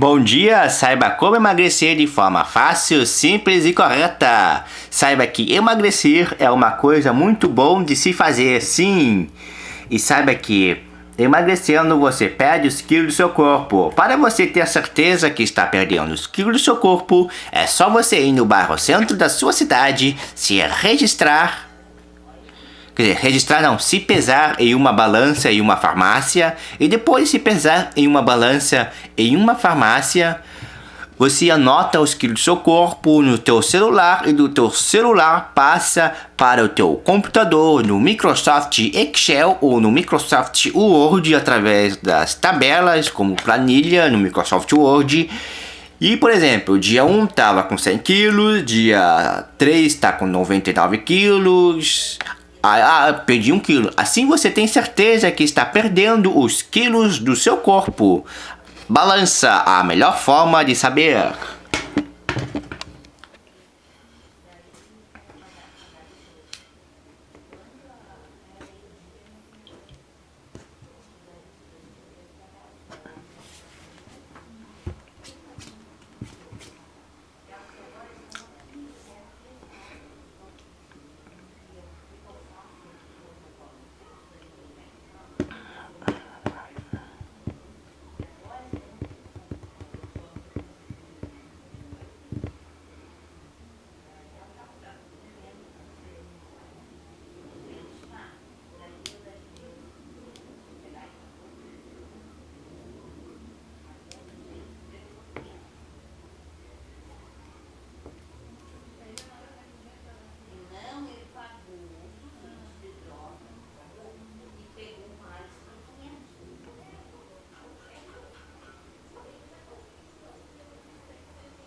Bom dia! Saiba como emagrecer de forma fácil, simples e correta. Saiba que emagrecer é uma coisa muito bom de se fazer, sim. E saiba que emagrecendo você perde os quilos do seu corpo. Para você ter certeza que está perdendo os quilos do seu corpo, é só você ir no bairro centro da sua cidade, se registrar Registrar não, se pesar em uma balança em uma farmácia e depois se pesar em uma balança em uma farmácia, você anota os quilos do seu corpo no teu celular e do teu celular passa para o teu computador no Microsoft Excel ou no Microsoft Word através das tabelas como planilha no Microsoft Word. E, por exemplo, dia 1 estava com 100 quilos, dia 3 está com 99 quilos, ah, ah, perdi um quilo. Assim você tem certeza que está perdendo os quilos do seu corpo. Balança, a melhor forma de saber.